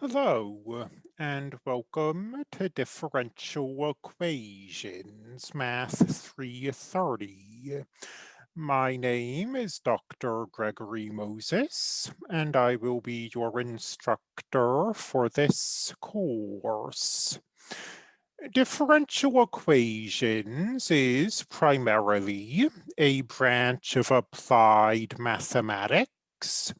Hello, uh, and welcome to Differential Equations, Math 330. My name is Dr. Gregory Moses, and I will be your instructor for this course. Differential equations is primarily a branch of applied mathematics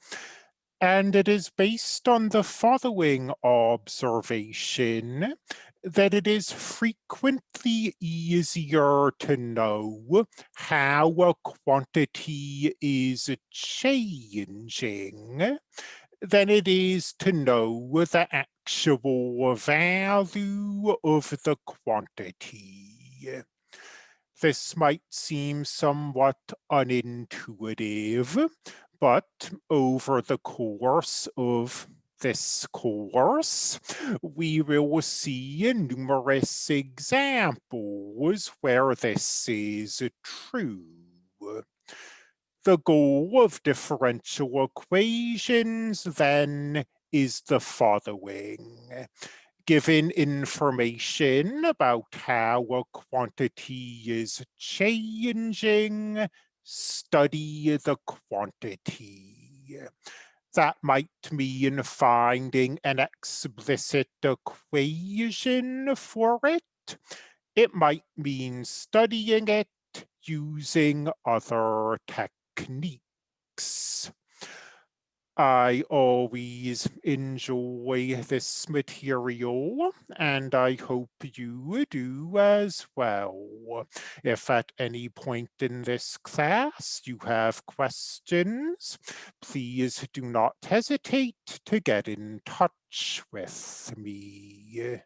and it is based on the following observation that it is frequently easier to know how a quantity is changing than it is to know the actual value of the quantity. This might seem somewhat unintuitive, but over the course of this course, we will see numerous examples where this is true. The goal of differential equations then is the following. Given information about how a quantity is changing, study the quantity. That might mean finding an explicit equation for it. It might mean studying it using other techniques. I always enjoy this material and I hope you do as well. If at any point in this class you have questions, please do not hesitate to get in touch with me.